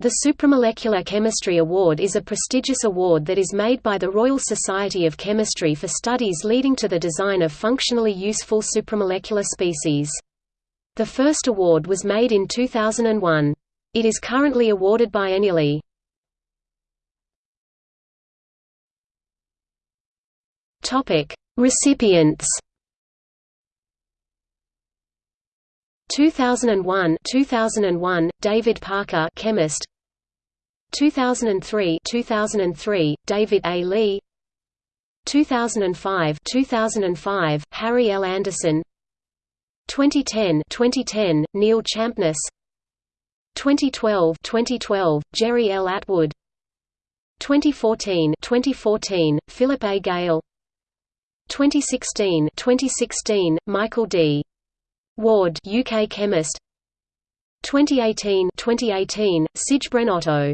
The Supramolecular Chemistry Award is a prestigious award that is made by the Royal Society of Chemistry for studies leading to the design of functionally useful supramolecular species. The first award was made in 2001. It is currently awarded biennially. Recipients 2001 2001 David Parker chemist. 2003 2003 David A. Leigh. 2005 2005 Harry L. Anderson. 2010 2010 Neil Champness. 2012 2012 Jerry L. Atwood. 2014 2014 Philip A. Gale. 2016 2016 Michael D Ward UK chemist. 2018 2018 Sijbren Otto